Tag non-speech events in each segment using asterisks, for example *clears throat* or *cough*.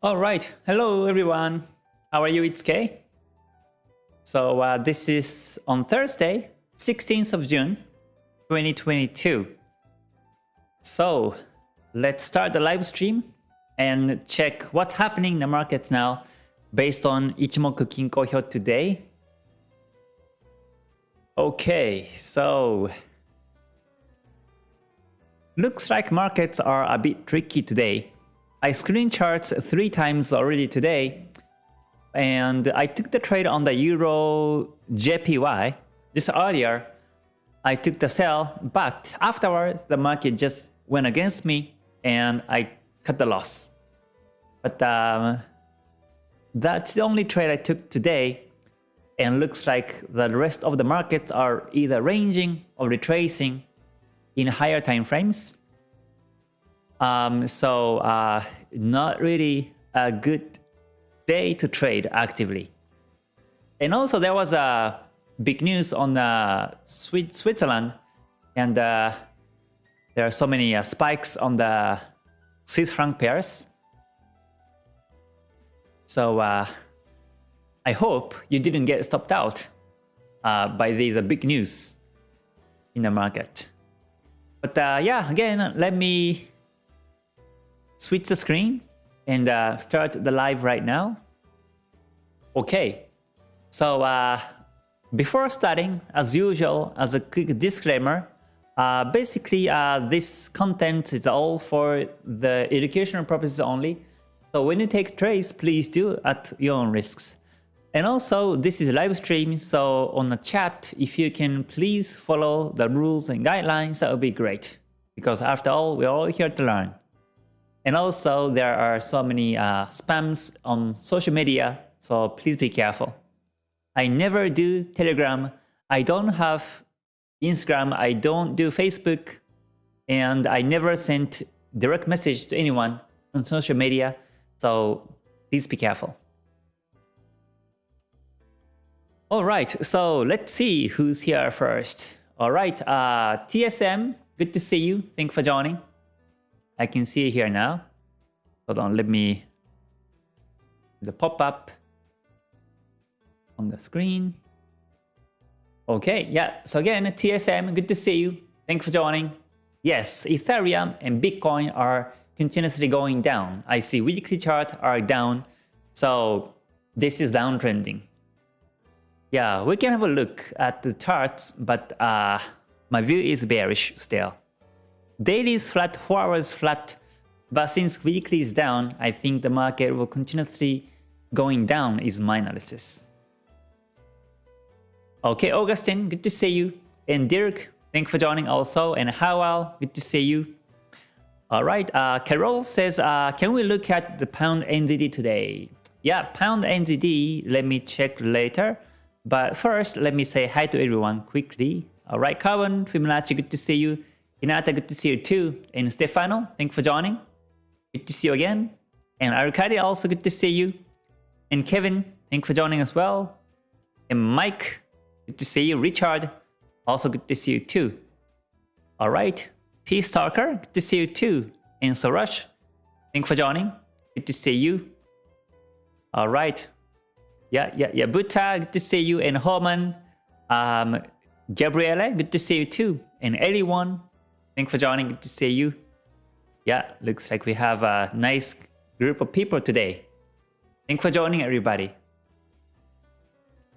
All right. Hello, everyone. How are you? It's Kay. So uh, this is on Thursday, 16th of June, 2022. So let's start the live stream and check what's happening in the markets now based on Ichimoku Kinko Hyo today. Okay, so looks like markets are a bit tricky today. I screen charts three times already today and I took the trade on the Euro JPY just earlier. I took the sell, but afterwards the market just went against me and I cut the loss. But um, that's the only trade I took today and looks like the rest of the markets are either ranging or retracing in higher time frames. Um, so uh, not really a good day to trade actively. And also there was a big news on uh, Switzerland and uh, there are so many uh, spikes on the Swiss franc pairs. So uh, I hope you didn't get stopped out uh, by these uh, big news in the market. But yeah, again, let me switch the screen and uh, start the live right now. Okay, so uh, before starting, as usual, as a quick disclaimer, uh, basically uh, this content is all for the educational purposes only. So when you take trades, please do at your own risks. And also, this is a live stream, so on the chat, if you can please follow the rules and guidelines, that would be great. Because after all, we're all here to learn. And also, there are so many uh, spams on social media, so please be careful. I never do Telegram. I don't have Instagram. I don't do Facebook. And I never sent direct message to anyone on social media. So please be careful. All right, so let's see who's here first. All right, uh, TSM, good to see you. Thank you for joining. I can see it here now. Hold on, let me the pop-up on the screen. Okay, yeah, so again, TSM, good to see you. Thank you for joining. Yes, Ethereum and Bitcoin are continuously going down. I see weekly chart are down, so this is downtrending. Yeah, we can have a look at the charts, but uh, my view is bearish still. Daily is flat, 4 hours flat, but since weekly is down, I think the market will continuously going down is my analysis. Okay, Augustine, good to see you. And Dirk, thanks for joining also. And Howell, good to see you. All right, uh, Carol says, uh, can we look at the pound NZD today? Yeah, pound NZD, let me check later. But first, let me say hi to everyone quickly. All right, Kawan, Fibonacci, good to see you. Hinata, good to see you too. And Stefano, thanks for joining. Good to see you again. And Arcadi, also good to see you. And Kevin, thanks for joining as well. And Mike, good to see you. Richard, also good to see you too. All right, Peace Talker, good to see you too. And Sorash, thanks for joining. Good to see you. All right, yeah, yeah, yeah. Buta, good to see you. And Holman, um, Gabriele, good to see you too. And anyone, thanks for joining. Good to see you. Yeah, looks like we have a nice group of people today. Thanks for joining, everybody.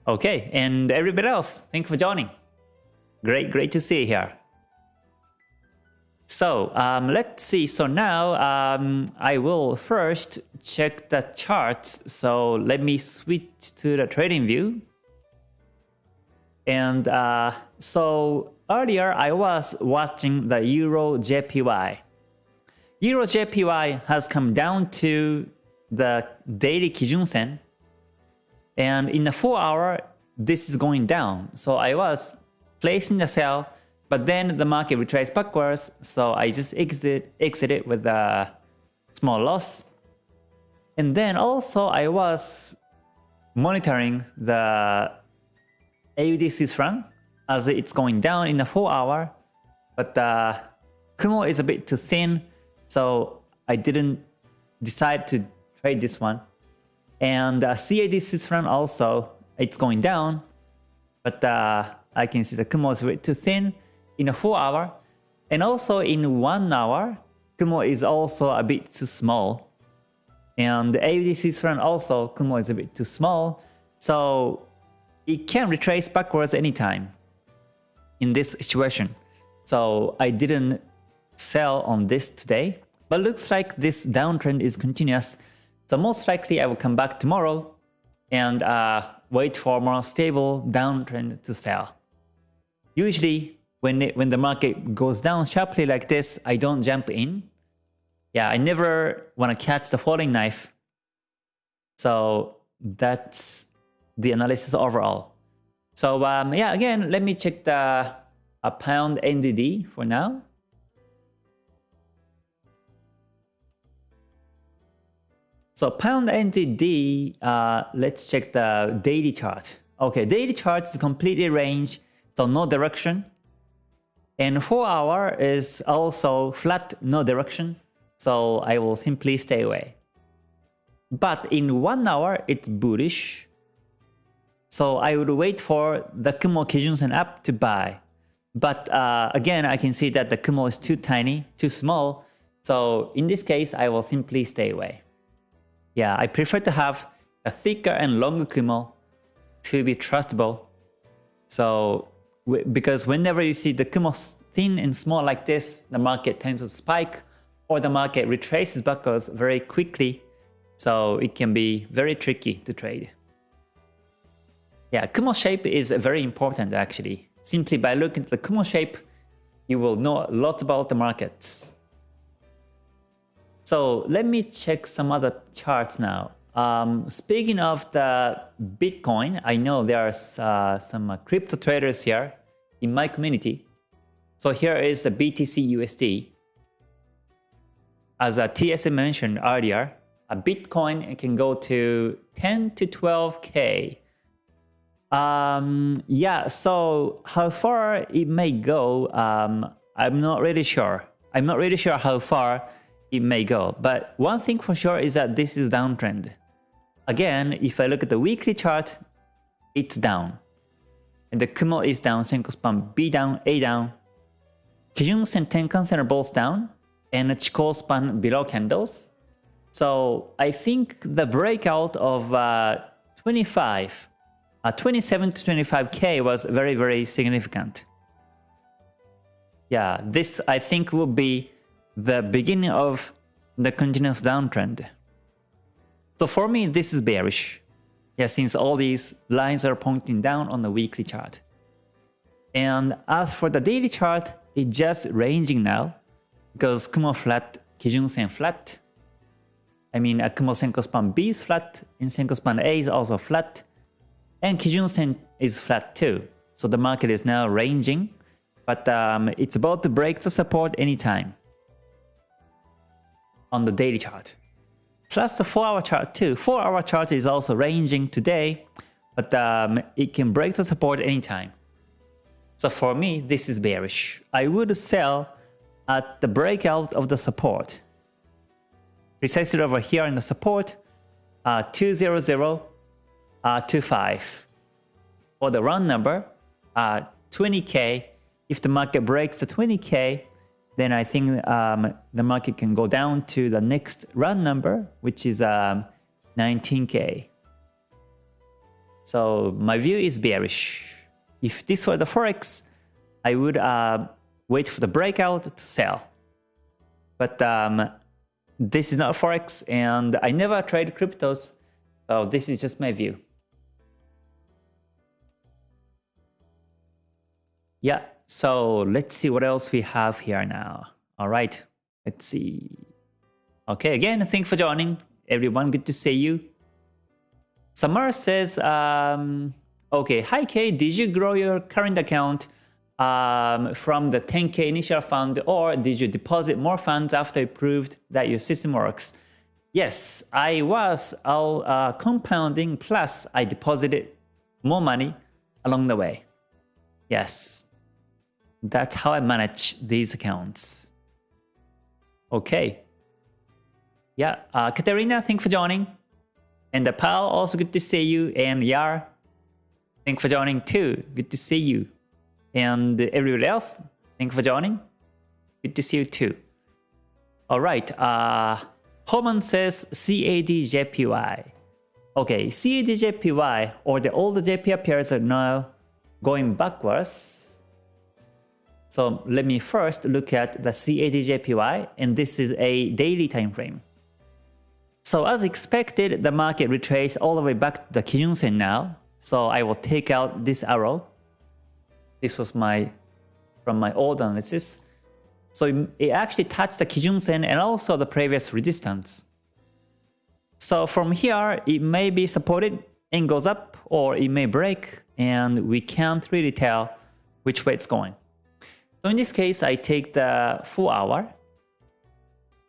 Okay, and everybody else, thanks for joining. Great, great to see you here. So um, let's see. So now um, I will first check the charts. So let me switch to the trading view. And uh, so earlier I was watching the Euro JPY. Euro JPY has come down to the daily Kijun Sen. And in the 4 hour, this is going down. So I was placing the sell but then the market retraced backwards, so I just exit exited with a small loss. And then also I was monitoring the AUD Swiss franc as it's going down in the 4 hour, but the Kumo is a bit too thin, so I didn't decide to trade this one. And uh, CAD Swiss franc also, it's going down. But uh, I can see the Kumo is way too thin in a 4 hour. And also in 1 hour, Kumo is also a bit too small. And AUD Swiss franc also, Kumo is a bit too small. So it can retrace backwards anytime in this situation. So I didn't sell on this today, but looks like this downtrend is continuous. So most likely I will come back tomorrow and uh, wait for more stable downtrend to sell. Usually when, it, when the market goes down sharply like this, I don't jump in. Yeah, I never want to catch the falling knife. So that's the analysis overall. So um, yeah, again, let me check the a pound NZD for now. So pound NZD, uh, let's check the daily chart. Okay, daily chart is completely range, so no direction. And 4 hour is also flat, no direction. So I will simply stay away. But in 1 hour, it's bullish. So I would wait for the Kumo Kijunsen app to buy. But uh, again, I can see that the Kumo is too tiny, too small. So in this case, I will simply stay away. Yeah, I prefer to have a thicker and longer Kumo to be trustable. So because whenever you see the Kumo thin and small like this, the market tends to spike or the market retraces backwards very quickly. So it can be very tricky to trade. Yeah, Kumo shape is very important actually. Simply by looking at the Kumo shape, you will know a lot about the markets. So let me check some other charts now. Um, speaking of the Bitcoin, I know there are uh, some uh, crypto traders here in my community. So here is the BTC USD. As TSM mentioned earlier, a Bitcoin can go to 10 to 12k um, yeah, so how far it may go, um, I'm not really sure. I'm not really sure how far it may go. But one thing for sure is that this is downtrend. Again, if I look at the weekly chart, it's down. And the Kumo is down, Senko span B down, A down. Kijun Sen Tenkan-sen are both down, and Chikou span below candles. So I think the breakout of uh, 25 uh, 27 to 25k was very, very significant. Yeah, this I think will be the beginning of the continuous downtrend. So for me, this is bearish. Yeah, since all these lines are pointing down on the weekly chart. And as for the daily chart, it's just ranging now because Kumo flat, Kijun Sen flat. I mean, a Kumo Senko span B is flat, and Senko span A is also flat. And Kijun Sen is flat too. So the market is now ranging, but um, it's about to break the support anytime on the daily chart. Plus the 4 hour chart too. 4 hour chart is also ranging today, but um, it can break the support anytime. So for me, this is bearish. I would sell at the breakout of the support. Precisely over here in the support, uh, 200 uh, 25. For the round number, uh, 20k. If the market breaks the 20k, then I think um, the market can go down to the next round number, which is um, 19k. So my view is bearish. If this were the forex, I would uh, wait for the breakout to sell. But um, this is not forex, and I never trade cryptos, so this is just my view. Yeah, so let's see what else we have here now. All right, let's see. Okay, again, thanks for joining. Everyone, good to see you. Samar says, um, okay, hi Kay, did you grow your current account um, from the 10k initial fund or did you deposit more funds after you proved that your system works? Yes, I was all uh, compounding plus I deposited more money along the way. Yes, that's how I manage these accounts. Okay. Yeah, uh, Katerina, thank you for joining. And the Pal, also good to see you. And Yar, thank you for joining too. Good to see you. And everyone else, thank you for joining. Good to see you too. All right. Uh, Holman says CADJPY. Okay, CADJPY or the old JPY pairs are now going backwards. So let me first look at the CADJPY and this is a daily time frame. So as expected, the market retraced all the way back to the Kijun Sen now. So I will take out this arrow. This was my from my old analysis. So it actually touched the Kijun Sen and also the previous resistance. So from here, it may be supported and goes up or it may break and we can't really tell which way it's going. So in this case, I take the 4 hour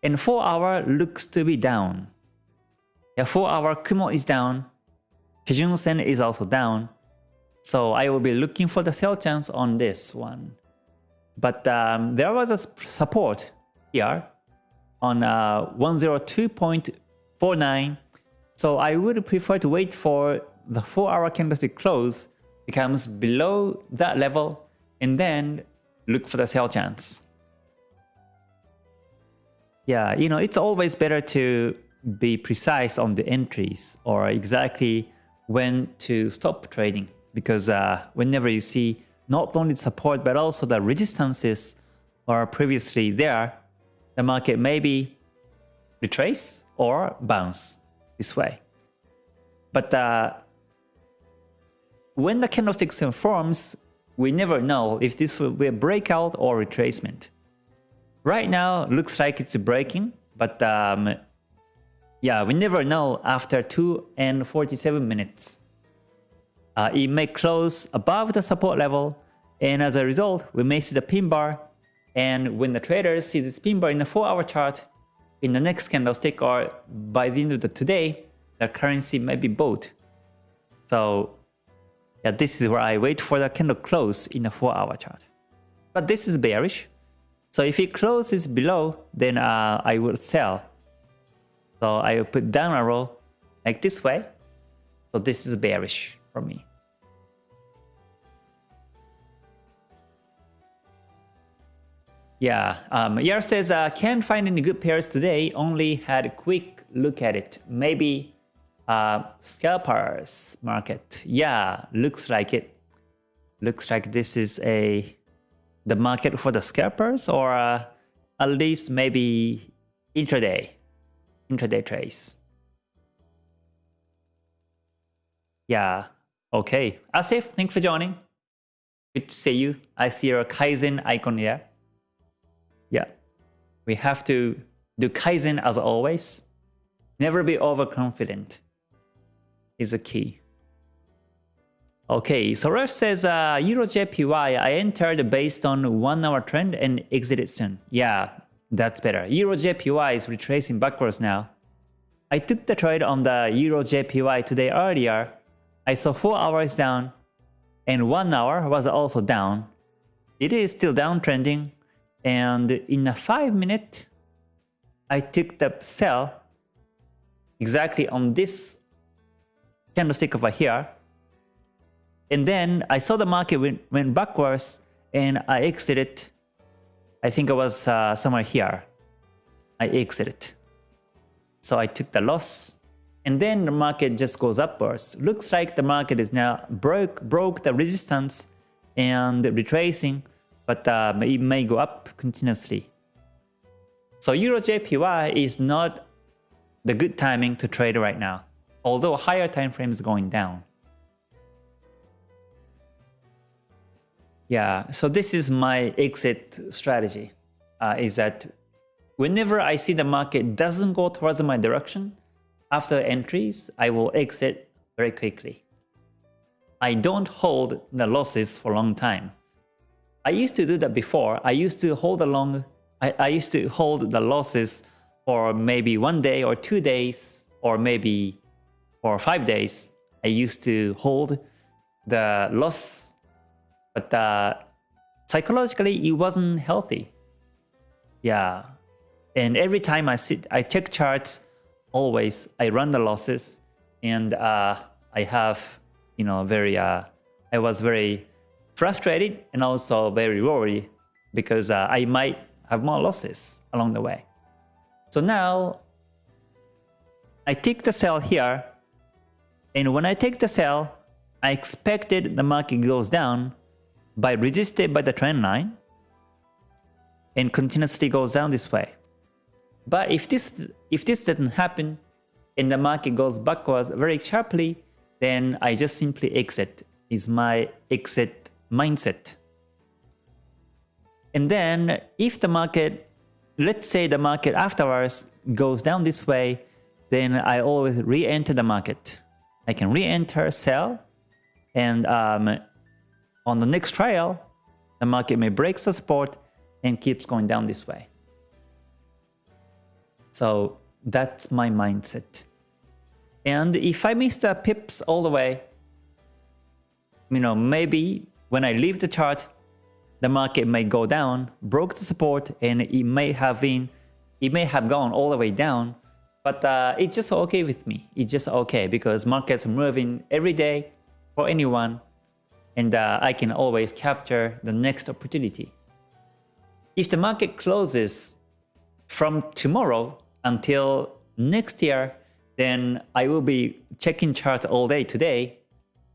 and 4 hour looks to be down. Yeah, 4 hour Kumo is down, Kijun Sen is also down. So I will be looking for the sell chance on this one. But um, there was a support here on uh, 102.49. So I would prefer to wait for the 4 hour candlestick close becomes below that level and then look for the sell chance. Yeah, you know, it's always better to be precise on the entries or exactly when to stop trading because uh, whenever you see not only support but also the resistances are previously there, the market maybe retrace or bounce this way. But uh, when the candlestick forms, we never know if this will be a breakout or retracement. Right now, looks like it's breaking, but um, yeah, we never know after 2 and 47 minutes. Uh, it may close above the support level, and as a result, we may see the pin bar. And when the traders see this pin bar in the 4-hour chart, in the next candlestick or by the end of the today, the currency may be bought. So yeah, this is where I wait for the candle close in the 4-hour chart. But this is bearish. So if it closes below, then uh, I will sell so I will put down arrow like this way. So this is bearish for me. Yeah, um, Yar says, uh, can't find any good pairs today, only had a quick look at it. Maybe uh, scalpers market. Yeah, looks like it. Looks like this is a the market for the scalpers or uh, at least maybe intraday intraday trades. Yeah, okay. Asif, thanks for joining. Good to see you. I see your Kaizen icon here. Yeah, we have to do Kaizen as always. Never be overconfident is a key. Okay, so Rush says uh, Euro JPY, I entered based on 1 hour trend and exited soon. Yeah, that's better. Euro JPY is retracing backwards now. I took the trade on the Euro JPY today earlier. I saw 4 hours down and 1 hour was also down. It is still downtrending and in a 5 minute I took the sell exactly on this candlestick over here. And then I saw the market went, went backwards and I exited I think it was uh, somewhere here. I exited. So I took the loss. And then the market just goes upwards. Looks like the market is now broke broke the resistance and retracing, but uh, it may go up continuously. So Euro JPY is not the good timing to trade right now, although higher time frame is going down. Yeah, so this is my exit strategy, uh, is that whenever I see the market doesn't go towards my direction, after entries, I will exit very quickly. I don't hold the losses for a long time. I used to do that before. I used to hold along, I, I used to hold the losses for maybe one day or two days, or maybe for five days. I used to hold the loss but uh, psychologically, it wasn't healthy. Yeah. And every time I sit, I check charts, always I run the losses, and uh, I have, you know, very, uh, I was very frustrated and also very worried because uh, I might have more losses along the way. So now I take the sell here, and when I take the sell, I expected the market goes down by resisted by the trend line and continuously goes down this way. But if this if this doesn't happen and the market goes backwards very sharply, then I just simply exit. Is my exit mindset. And then if the market, let's say the market afterwards goes down this way, then I always re-enter the market. I can re-enter, sell, and um, on the next trial, the market may break the support and keeps going down this way. So that's my mindset. And if I miss the pips all the way, you know, maybe when I leave the chart, the market may go down, broke the support, and it may have been, it may have gone all the way down, but uh, it's just okay with me. It's just okay because markets are moving every day for anyone, and uh, I can always capture the next opportunity. If the market closes from tomorrow until next year, then I will be checking chart all day today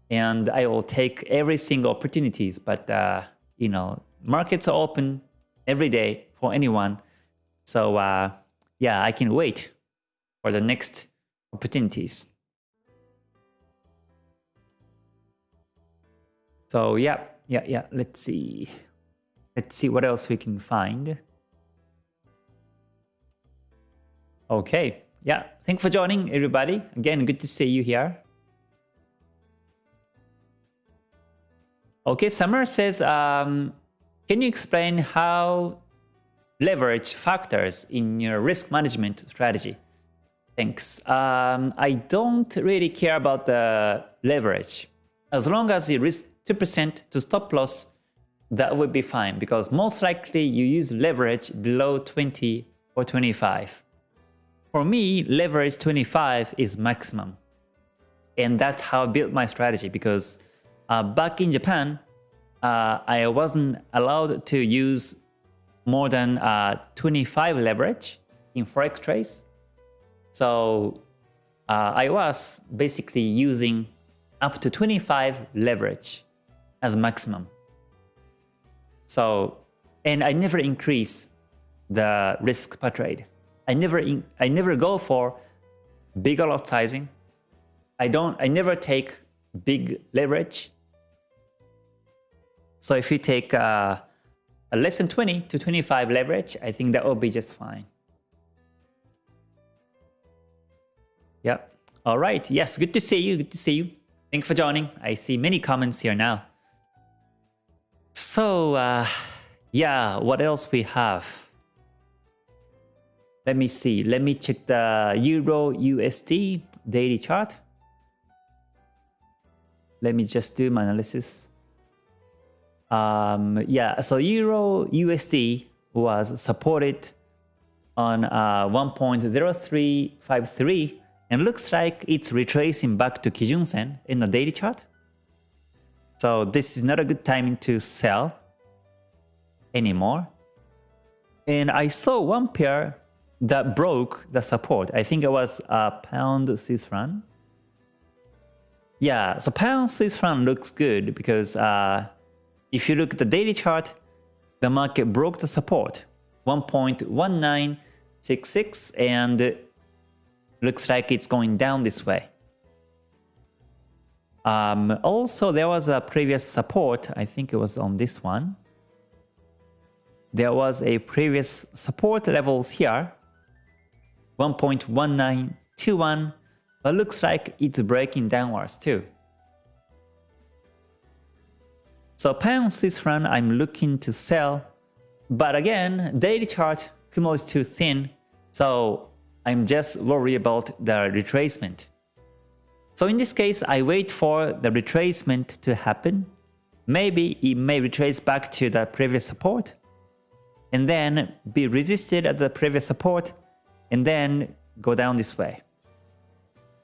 and I will take every single opportunities. But, uh, you know, markets are open every day for anyone. So, uh, yeah, I can wait for the next opportunities. So, yeah, yeah, yeah, let's see. Let's see what else we can find. Okay, yeah, thanks for joining everybody. Again, good to see you here. Okay, Summer says, um, can you explain how leverage factors in your risk management strategy? Thanks. Um, I don't really care about the leverage. As long as you risk 2% to stop loss, that would be fine because most likely you use leverage below 20 or 25. For me, leverage 25 is maximum. And that's how I built my strategy because uh, back in Japan, uh, I wasn't allowed to use more than uh, 25 leverage in Forex trades. So uh, I was basically using up to 25 leverage as maximum. So, and I never increase the risk per trade. I never, in, I never go for bigger lot sizing. I don't, I never take big leverage. So if you take uh, a less than 20 to 25 leverage, I think that will be just fine. Yep. All right. Yes, good to see you. Good to see you. Thank you for joining. I see many comments here now. So, uh, yeah, what else we have? Let me see. Let me check the Euro USD daily chart. Let me just do my analysis. Um, yeah, so Euro USD was supported on uh, 1.0353 and looks like it's retracing back to Kijun Sen in the daily chart. So this is not a good time to sell anymore. And I saw one pair that broke the support. I think it was a pound Swiss franc. Yeah, so pound Swiss franc looks good because uh, if you look at the daily chart, the market broke the support 1.1966 and looks like it's going down this way. Um, also, there was a previous support. I think it was on this one. There was a previous support levels here. 1.1921. But looks like it's breaking downwards too. So pound Swiss franc, I'm looking to sell. But again, daily chart, Kumo is too thin. So I'm just worried about the retracement. So in this case, I wait for the retracement to happen. Maybe it may retrace back to the previous support. and then be resisted at the previous support and then go down this way.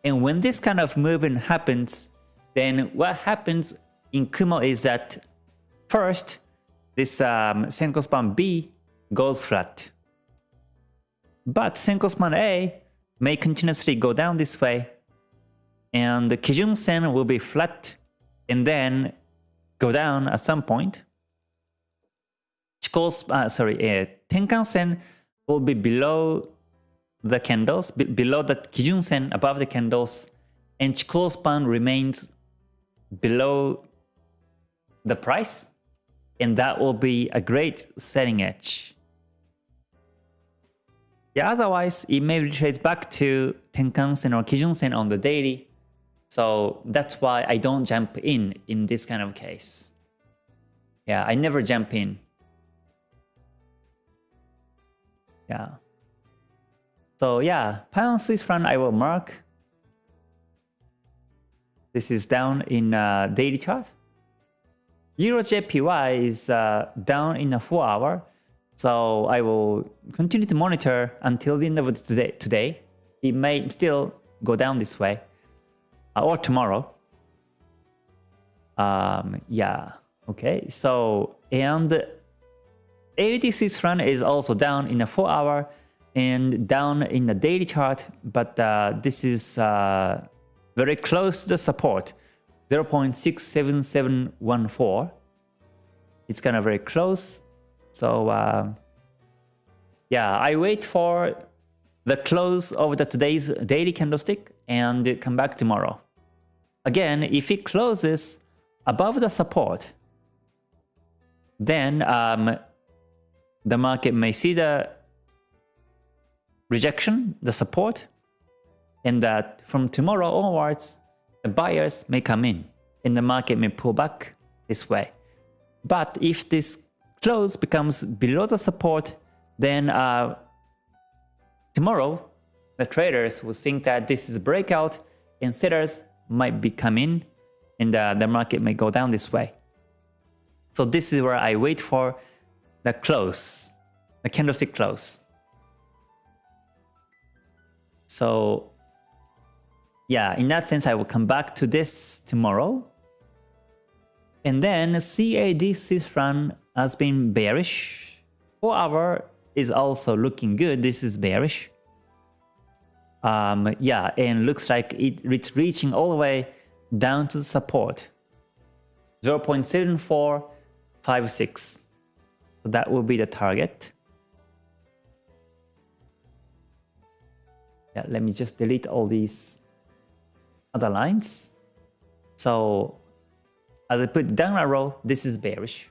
And when this kind of movement happens, then what happens in Kumo is that first, this um, Senko span B goes flat. But Senko span A may continuously go down this way, and the Kijun Sen will be flat and then go down at some point. Chikou, uh, sorry, uh, Tenkan Sen will be below the candles, be below the Kijun Sen, above the candles, and Chikou span remains below the price, and that will be a great selling edge. Yeah, otherwise, it may retrace back to Tenkan Sen or Kijun Sen on the daily, so that's why I don't jump in in this kind of case. Yeah, I never jump in. Yeah. So yeah, pound Swiss franc I will mark. This is down in uh, daily chart. Euro JPY is uh, down in a 4 hour. So I will continue to monitor until the end of today. today. It may still go down this way. Uh, or tomorrow. Um, yeah. Okay. So, and AUD run is also down in a 4 hour and down in the daily chart, but uh, this is uh, very close to the support 0.67714. It's kind of very close. So uh, yeah, I wait for the close of the today's daily candlestick and come back tomorrow. Again, if it closes above the support, then um, the market may see the rejection, the support, and that from tomorrow onwards, the buyers may come in and the market may pull back this way. But if this close becomes below the support, then uh, tomorrow the traders will think that this is a breakout and sellers might be coming and uh, the market may go down this way. So this is where I wait for the close, the candlestick close. So yeah, in that sense, I will come back to this tomorrow. And then CAD Swiss franc has been bearish. 4 hour is also looking good. This is bearish. Um, yeah, and looks like it, it's reaching all the way down to the support. 0.7456. So that will be the target. Yeah, let me just delete all these other lines. So as I put down arrow, this is bearish.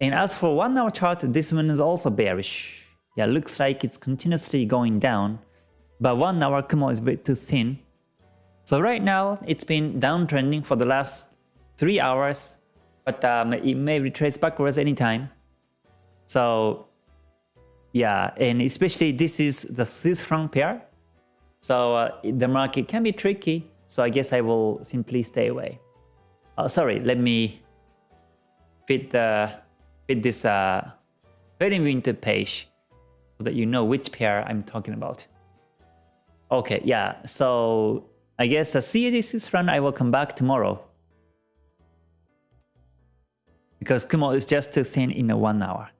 And as for one hour chart, this one is also bearish. Yeah, looks like it's continuously going down, but one hour Kumo is a bit too thin. So right now, it's been downtrending for the last three hours, but um, it may retrace backwards anytime. So yeah, and especially this is the Swiss franc pair. So uh, the market can be tricky, so I guess I will simply stay away. Oh, sorry, let me fit, the, fit this uh, trading winter page so that you know which pair I'm talking about. Okay, yeah, so I guess the CAD Swiss franc I will come back tomorrow. Because Kumo is just too thin in a one hour.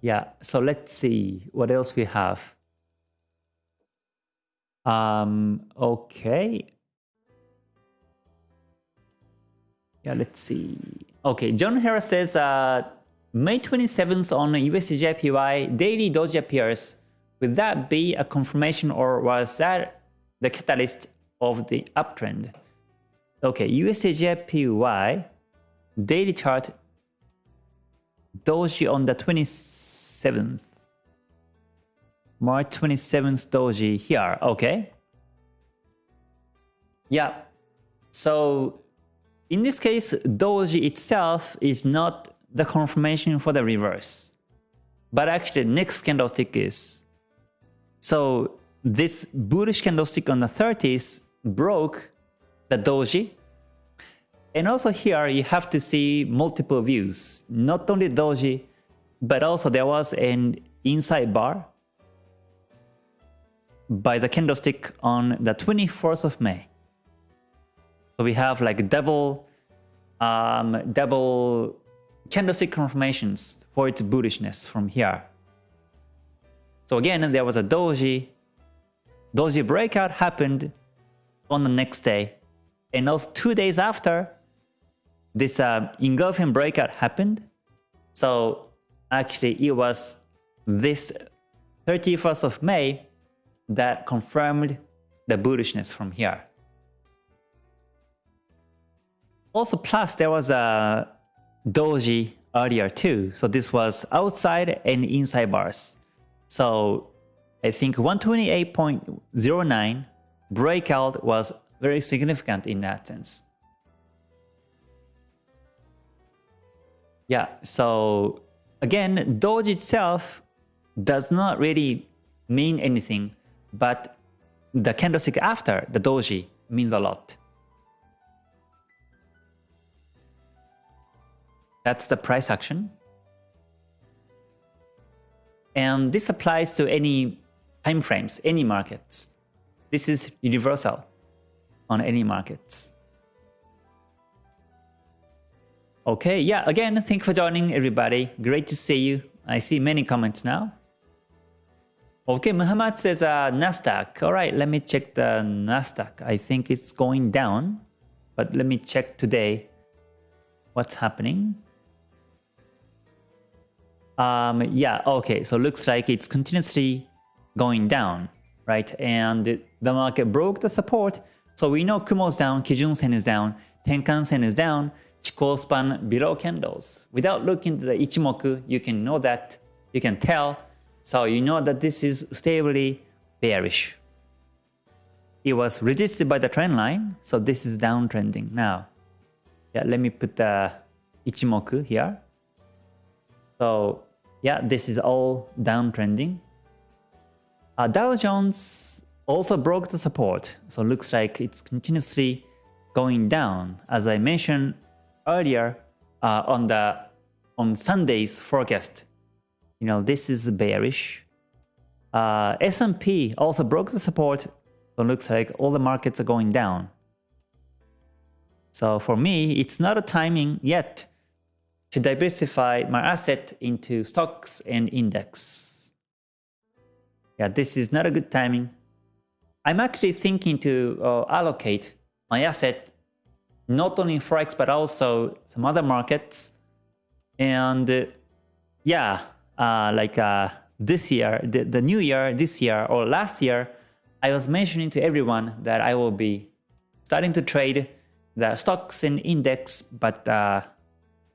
Yeah, so let's see what else we have. Um, okay. Yeah, let's see. Okay, John Harris says uh, May 27th on USDJPY daily doji appears. Would that be a confirmation or was that the catalyst of the uptrend? Okay, USDJPY daily chart Doji on the 27th. March 27th Doji here. Okay. Yeah. So in this case, Doji itself is not the confirmation for the reverse. But actually next candlestick is. So this bullish candlestick on the 30s broke the Doji And also here you have to see multiple views, not only doji, but also there was an inside bar by the candlestick on the 24th of May. So we have like double, um, double candlestick confirmations for its bullishness from here. So again, there was a doji. Doji breakout happened on the next day. And also two days after, this uh, engulfing breakout happened. So actually it was this 31st of May that confirmed the bullishness from here. Also plus there was a doji earlier too. So this was outside and inside bars. So I think 128.09 breakout was very significant in that sense. Yeah, so again, Doji itself does not really mean anything, but the candlestick after the Doji means a lot. That's the price action. And this applies to any time frames, any markets. This is universal on any markets. Okay, yeah, again, thank you for joining everybody. Great to see you. I see many comments now. Okay, Muhammad says uh, Nasdaq. All right, let me check the Nasdaq. I think it's going down, but let me check today what's happening. Um, yeah, okay, so looks like it's continuously going down, right? And the market broke the support. So we know Kumo's down, Kijun Sen is down, Tenkan Sen is down, Chikou span below candles. Without looking at the Ichimoku, you can know that, you can tell. So you know that this is stably bearish. It was resisted by the trend line, so this is downtrending now. Yeah, let me put the Ichimoku here. So yeah, this is all downtrending. Uh, Dow Jones also broke the support, so looks like it's continuously going down. As I mentioned earlier uh, on the on Sunday's forecast, you know this is bearish. Uh, S&P also broke the support, so looks like all the markets are going down. So for me, it's not a timing yet to diversify my asset into stocks and index. Yeah, this is not a good timing. I'm actually thinking to uh, allocate my asset not only in Forex but also some other markets. And uh, yeah, uh, like uh, this year, the, the new year, this year or last year, I was mentioning to everyone that I will be starting to trade the stocks and index, but uh,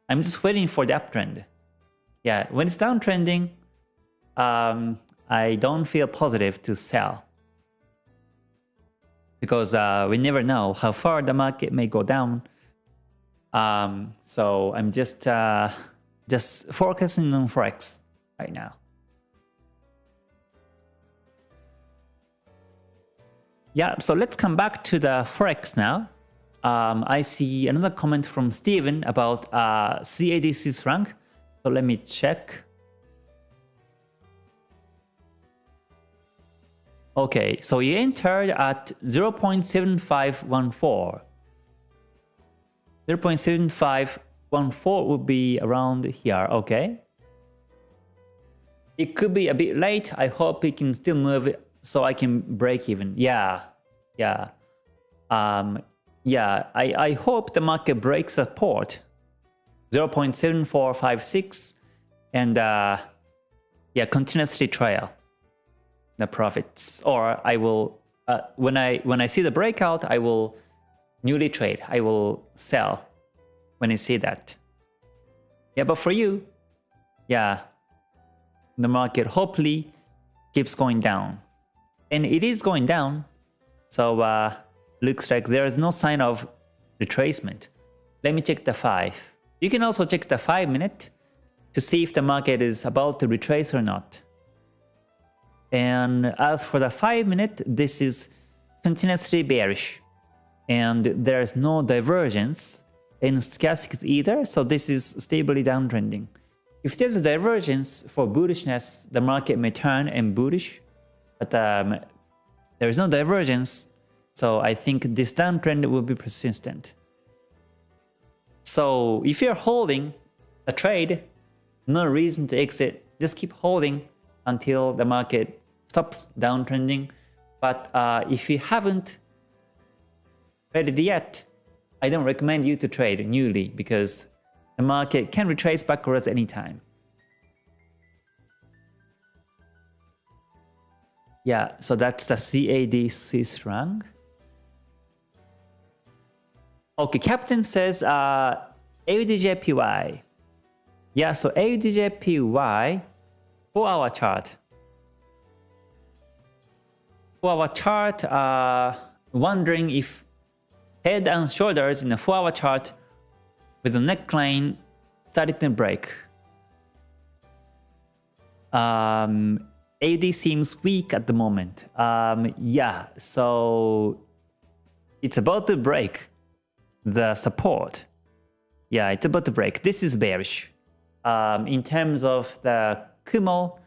I'm just waiting for the uptrend. Yeah, when it's downtrending, um, I don't feel positive to sell. Because uh, we never know how far the market may go down. Um, so I'm just uh, just focusing on Forex right now. Yeah, so let's come back to the Forex now um, I see another comment from Steven about uh, CAD Swiss franc. So let me check. Okay, so he entered at 0.7514. 0.7514 would be around here, okay? It could be a bit late. I hope it can still move it so I can break even. Yeah, yeah. Um, yeah, I, I hope the market breaks support 0.7456 and uh, yeah, continuously trail the profits. Or I will, uh, when I when I see the breakout, I will newly trade. I will sell when I see that. Yeah, but for you, yeah, the market hopefully keeps going down. And it is going down. So uh, looks like there is no sign of retracement. Let me check the 5. You can also check the 5 minute to see if the market is about to retrace or not. And as for the 5 minute, this is continuously bearish. And there is no divergence in stochastic either, so this is stably downtrending. If there's a divergence for bullishness, the market may turn and bullish, but um, there is no divergence, so I think this downtrend will be persistent. So if you're holding a trade, no reason to exit, just keep holding until the market stops downtrending. But uh, if you haven't traded yet, I don't recommend you to trade newly because the market can retrace backwards anytime. Yeah, so that's the CAD Swiss franc. Okay, Captain says uh, AUDJPY. Yeah, so AUDJPY for our chart. For our chart, uh, wondering if head and shoulders in a 4 hour chart with a neckline started to break. Um, AD seems weak at the moment. Um, yeah, so it's about to break the support. Yeah, it's about to break. This is bearish. Um, in terms of the Kumo,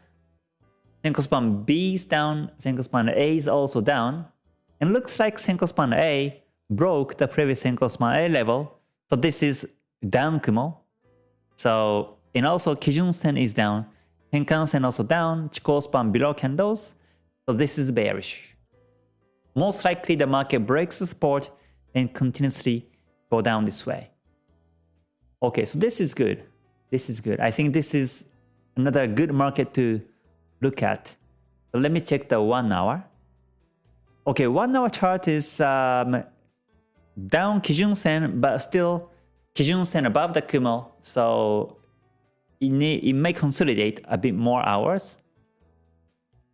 Senko span B is down, Senko span A is also down. And looks like Senko span A broke the previous Senko span A level. So this is down Kumo. So, and also Kijun Sen is down. Tenkan-sen also down, Chikou span below candles, so this is bearish. Most likely the market breaks the support and continuously go down this way. Okay, so this is good. This is good. I think this is another good market to look at. So let me check the one hour. Okay, one hour chart is um, down Kijun Sen, but still Kijun Sen above the Kumo. So it, may, it may consolidate a bit more hours.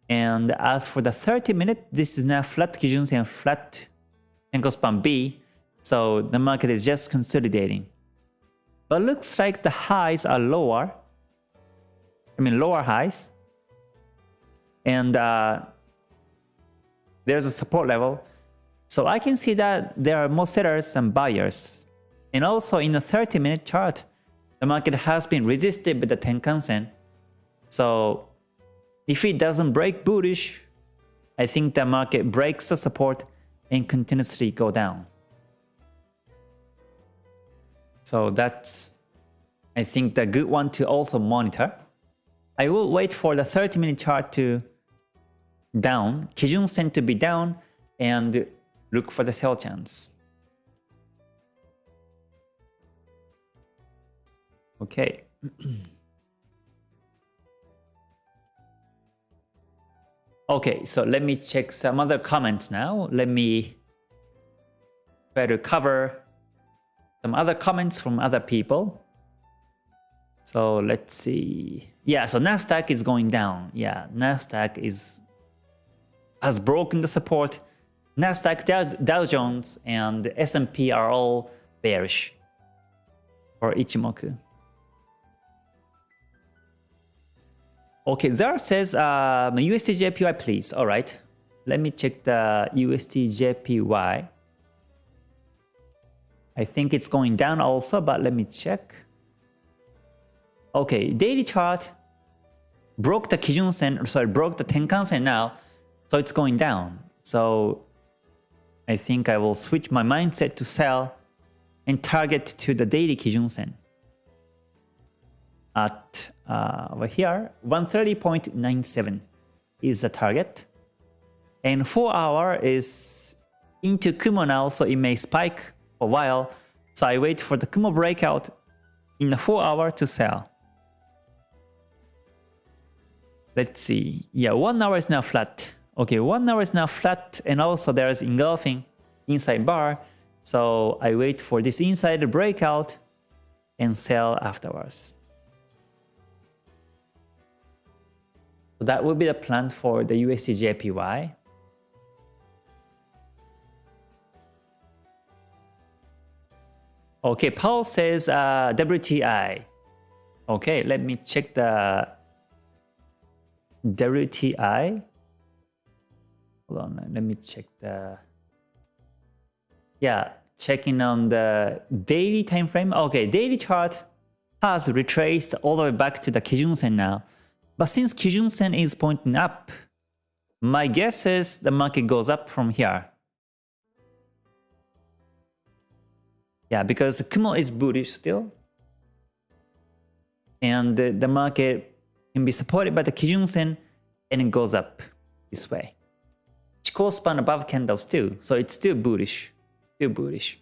And as for the 30 minute, this is now flat Kijun and flat Senko span B. So the market is just consolidating. But looks like the highs are lower. I mean lower highs. And uh, there's a support level. So I can see that there are more sellers than buyers. And also in the 30 minute chart, the market has been resisted by the Tenkan-sen. So if it doesn't break bullish, I think the market breaks the support and continuously go down. So that's, I think, the good one to also monitor. I will wait for the 30 minute chart to down, Kijun Sen to be down, and look for the sell chance. Okay. *clears throat* okay, so let me check some other comments now. Let me to cover some other comments from other people. So let's see. Yeah, so Nasdaq is going down. Yeah, Nasdaq is has broken the support. Nasdaq, Dow, Dow Jones, and S&P are all bearish for Ichimoku. Okay, Zara says um, please. All right, let me check the USD I think it's going down also, but let me check. Okay, daily chart broke the Kijun Sen, sorry, broke the Tenkan Sen now, so it's going down. So I think I will switch my mindset to sell and target to the daily Kijun Sen at uh, over here 130.97 is the target and 4 hour is into Kumo now so it may spike a while so I wait for the Kumo breakout in the 4 hour to sell. Let's see. Yeah 1 hour is now flat. Okay 1 hour is now flat and also there is engulfing inside bar. So I wait for this inside breakout and sell afterwards. So that would be the plan for the USDJPY. Okay, Paul says uh, WTI. Okay, let me check the WTI. Hold on, let me check the... Yeah, checking on the daily time frame. Okay, daily chart has retraced all the way back to the Kijun Sen now. But since Kijun Sen is pointing up, my guess is the market goes up from here. Yeah, because Kumo is bullish still. And the, the market can be supported by the Kijun Sen and it goes up this way. Chikou span above candles too, so it's still bullish. Still bullish.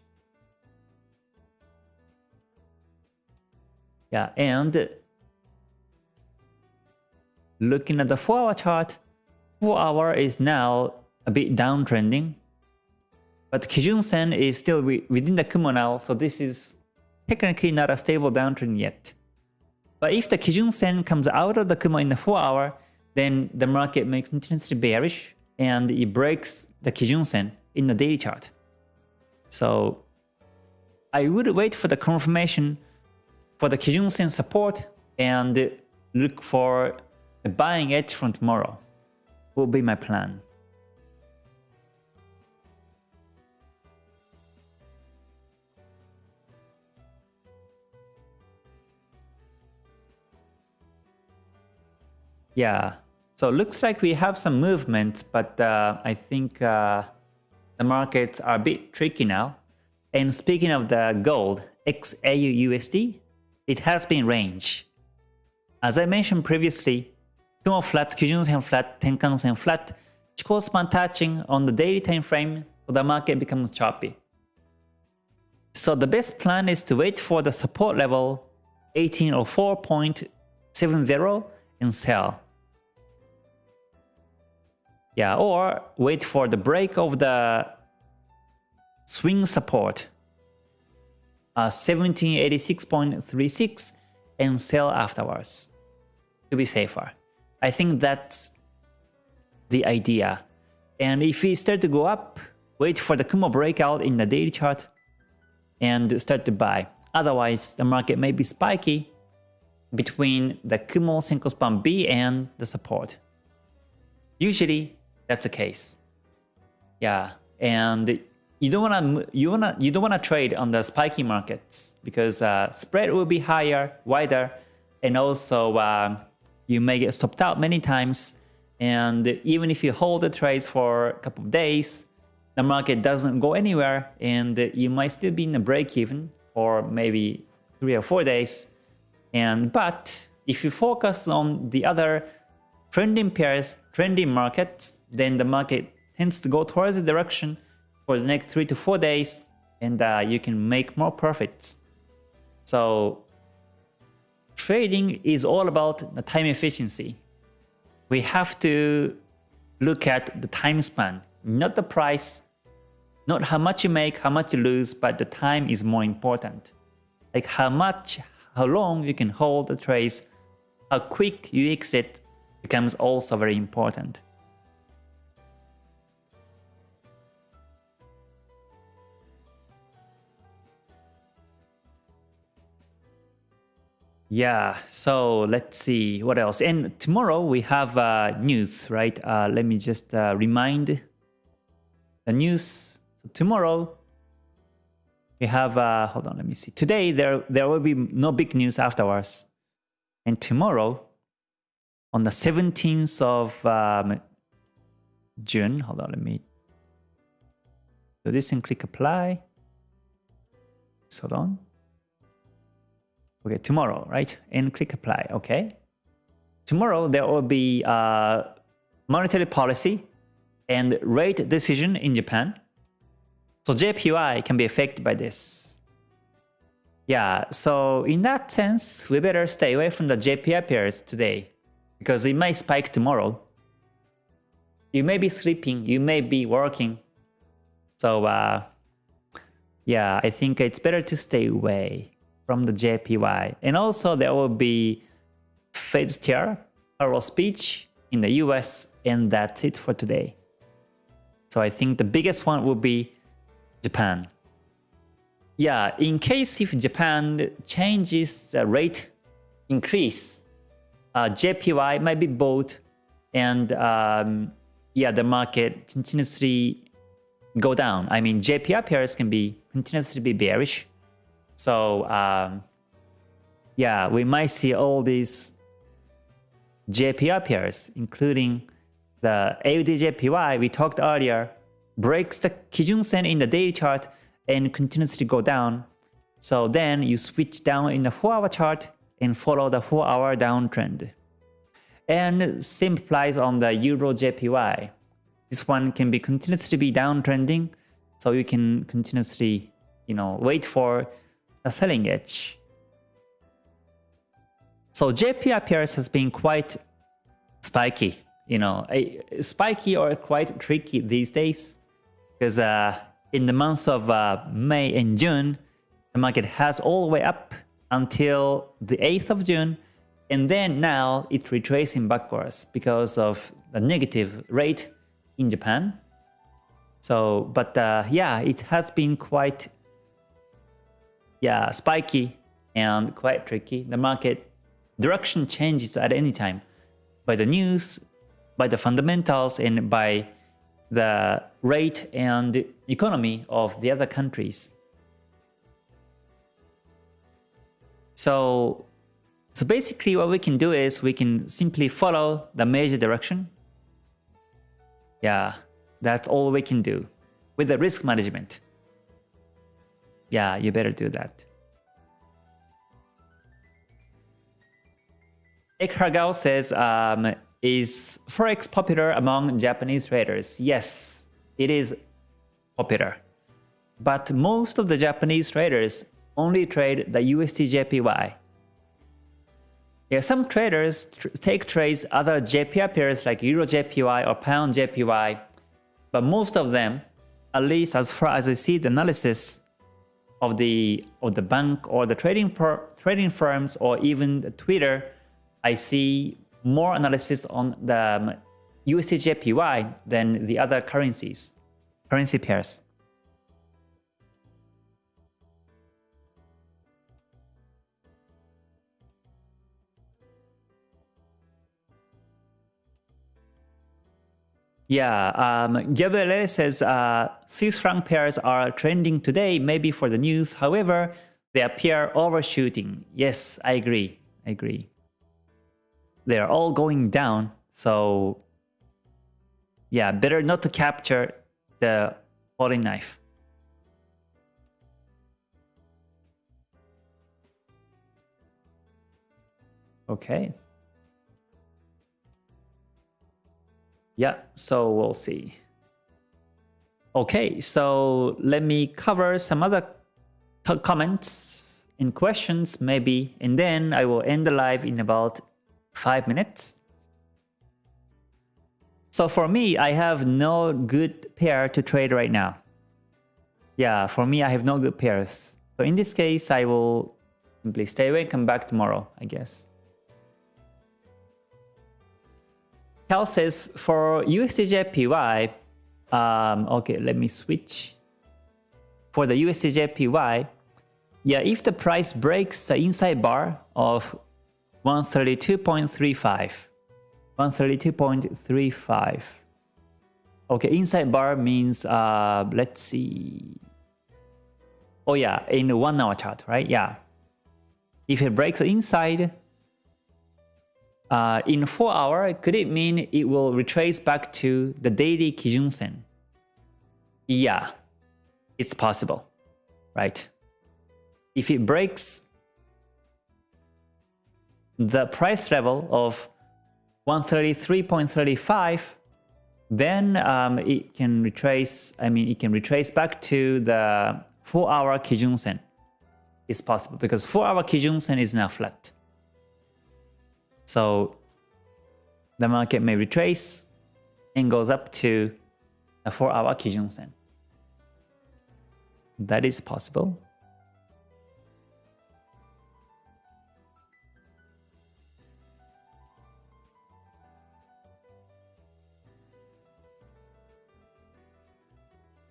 Yeah, and looking at the 4 hour chart, 4 hour is now a bit downtrending. But Kijun Sen is still within the Kumo now, so this is technically not a stable downtrend yet. But if the Kijun Sen comes out of the Kumo in the 4 hour, then the market may continue continuously bearish and it breaks the Kijun Sen in the daily chart. So I would wait for the confirmation for the Kijun Sen support and look for a buying edge from tomorrow will be my plan. Yeah, so looks like we have some movement, but uh, I think uh, the markets are a bit tricky now. And speaking of the gold, XAU USD, it has been range. As I mentioned previously, Kumo flat, Kijun Sen flat, Tenkan Sen flat, Chikou span touching on the daily time frame, so the market becomes choppy. So the best plan is to wait for the support level 1804.70 and sell. Yeah, or wait for the break of the swing support uh, 1786.36 and sell afterwards to be safer. I think that's the idea. And if we start to go up, wait for the Kumo breakout in the daily chart and start to buy. Otherwise, the market may be spiky between the Kumo Senko Span B and the support. Usually, that's the case. Yeah, and you don't wanna you wanna you don't wanna trade on the spiky markets because uh, spread will be higher, wider, and also uh, you may get stopped out many times. And even if you hold the trades for a couple of days, the market doesn't go anywhere, and you might still be in a break even for maybe three or four days. And but if you focus on the other trending pairs, trending markets, then the market tends to go towards the direction for the next three to four days and uh, you can make more profits. So trading is all about the time efficiency. We have to look at the time span, not the price, not how much you make, how much you lose, but the time is more important. Like how much, how long you can hold the trades, how quick you exit, becomes also very important. Yeah, so let's see what else. And tomorrow we have uh, news, right? Uh, let me just uh, remind the news. So tomorrow we have, uh, hold on, let me see. Today there, there will be no big news afterwards. And tomorrow on the 17th of um, June. Hold on, let me do this and click apply. Hold on. Okay, tomorrow, right? And click apply, okay? Tomorrow there will be uh, monetary policy and rate decision in Japan. So JPY can be affected by this. Yeah, so in that sense, we better stay away from the JPY pairs today because it may spike tomorrow. You may be sleeping, you may be working. So uh, yeah, I think it's better to stay away from the JPY. And also there will be Fed chair, Powell speech in the US, and that's it for today. So I think the biggest one will be Japan. Yeah, in case if Japan changes the rate increase, uh, JPY might be bought and um, yeah, the market continuously go down. I mean, JPY pairs can be continuously be bearish. So um, yeah, we might see all these JPY pairs, including the AUDJPY we talked earlier, breaks the Kijun Sen in the daily chart and continuously go down. So then you switch down in the 4-hour chart and follow the 4-hour downtrend. And same applies on the Euro JPY. This one can be continuously be downtrending, so you can continuously, you know, wait for a selling edge. So JPY has been quite spiky, you know, spiky or quite tricky these days because uh, in the months of uh, May and June, the market has all the way up until the 8th of June and then now it's retracing backwards because of the negative rate in Japan. So, but uh, yeah, it has been quite yeah, spiky and quite tricky. The market direction changes at any time by the news, by the fundamentals, and by the rate and economy of the other countries. So, so basically what we can do is we can simply follow the major direction. Yeah, that's all we can do with the risk management. Yeah, you better do that. Ekhagao says, um, is Forex popular among Japanese traders? Yes, it is popular. But most of the Japanese traders only trade the USD JPY. Yeah, some traders tr take trades other JPY pairs like Euro JPY or Pound JPY, but most of them, at least as far as I see the analysis of the of the bank or the trading per, trading firms or even the Twitter, I see more analysis on the um, USD JPY than the other currencies, currency pairs. Yeah, um, Gabriele says uh, Swiss franc pairs are trending today, maybe for the news. However, they appear overshooting. Yes, I agree. I agree. They are all going down, so yeah, better not to capture the falling knife. Okay. Yeah, so we'll see. Okay, so let me cover some other comments and questions maybe, and then I will end the live in about 5 minutes. So for me, I have no good pair to trade right now. Yeah, for me, I have no good pairs. So in this case, I will simply stay away and come back tomorrow, I guess. Cal says for USDJPY, um, okay, let me switch. For the USDJPY, yeah, if the price breaks the inside bar of 132.35, 132.35. Okay, inside bar means, uh, let's see. Oh yeah, in the one hour chart, right? Yeah. If it breaks inside, uh, in 4 hour, could it mean it will retrace back to the daily Kijun Sen? Yeah, it's possible, right? If it breaks the price level of 133.35, then um, it can retrace, I mean, it can retrace back to the 4 hour Kijun Sen. It's possible because 4 hour Kijun Sen is now flat. So the market may retrace and goes up to a 4-hour Kijun Sen. That is possible.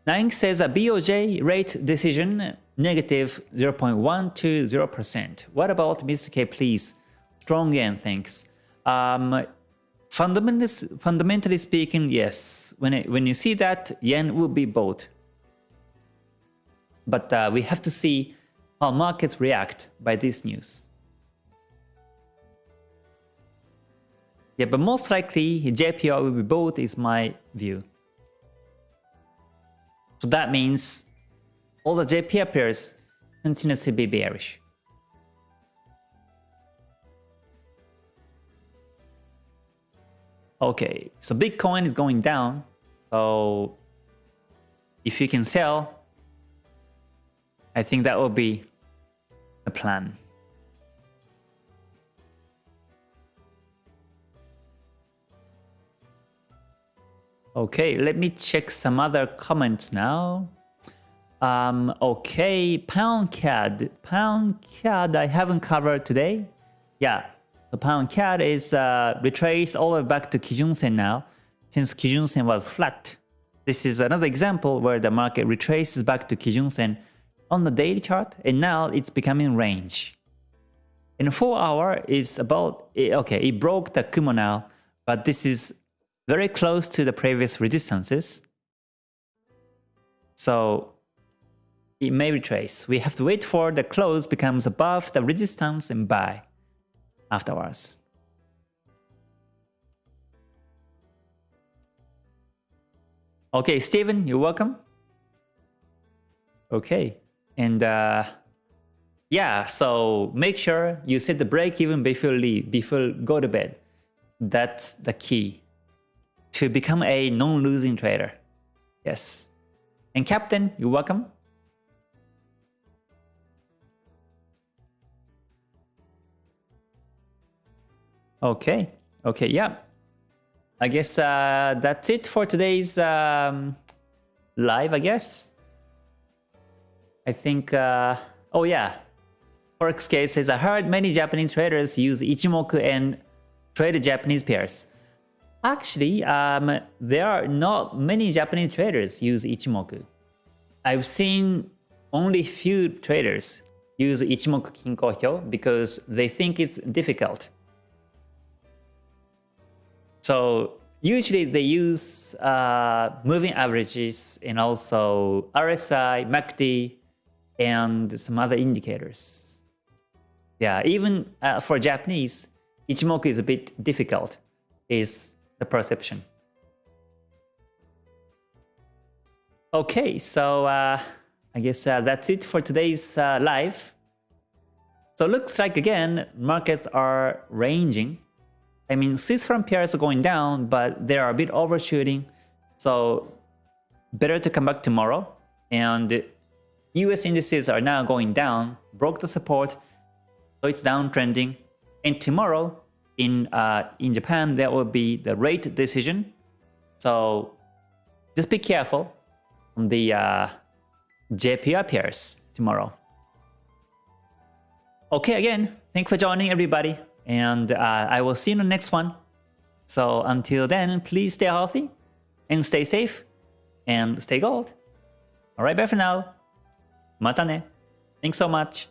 Nine says a BOJ rate decision negative 0.1 to 0%. What about Ms. K, please? Strong yen, thanks. Um, fundamentally, fundamentally speaking, yes. When it, when you see that, yen will be bought But uh, we have to see how markets react by this news. Yeah, but most likely JPY will be bought is my view. So that means all the JPY pairs continuously be bearish. Okay, so Bitcoin is going down. So if you can sell, I think that will be a plan. Okay, let me check some other comments now. Um, okay, Pound CAD. Pound CAD I haven't covered today. Yeah, the Pound CAD is uh, retraced all the way back to Kijun Sen now, since Kijun Sen was flat. This is another example where the market retraces back to Kijun Sen on the daily chart, and now it's becoming range. In 4 hour, it's about, okay, it broke the Kumo now, but this is very close to the previous resistances. So it may retrace. We have to wait for the close becomes above the resistance and buy afterwards. Okay, Steven, you're welcome. Okay, and uh, yeah, so make sure you set the break even before leave, before go to bed. That's the key to become a non-losing trader. Yes. And Captain, you're welcome. Okay. Okay, yeah. I guess uh, that's it for today's um, live, I guess. I think, uh, oh yeah. Forex case says, I heard many Japanese traders use Ichimoku and trade Japanese pairs. Actually, um, there are not many Japanese traders use Ichimoku. I've seen only few traders use Ichimoku Kinko Hyo because they think it's difficult. So usually they use uh, moving averages and also RSI, MACD, and some other indicators. Yeah, even uh, for Japanese, Ichimoku is a bit difficult. Is the perception. Okay, so uh, I guess uh, that's it for today's uh, live. So looks like again, markets are ranging. I mean, Swiss franc pairs are going down, but they are a bit overshooting. So better to come back tomorrow. And US indices are now going down, broke the support, so it's downtrending. And tomorrow, in uh, in Japan, there will be the rate decision. So just be careful on the uh, JPY pairs tomorrow. Okay, again, thank you for joining everybody, and uh, I will see you in the next one. So until then, please stay healthy and stay safe and stay gold. Alright, bye for now. Mata ne. Thanks so much.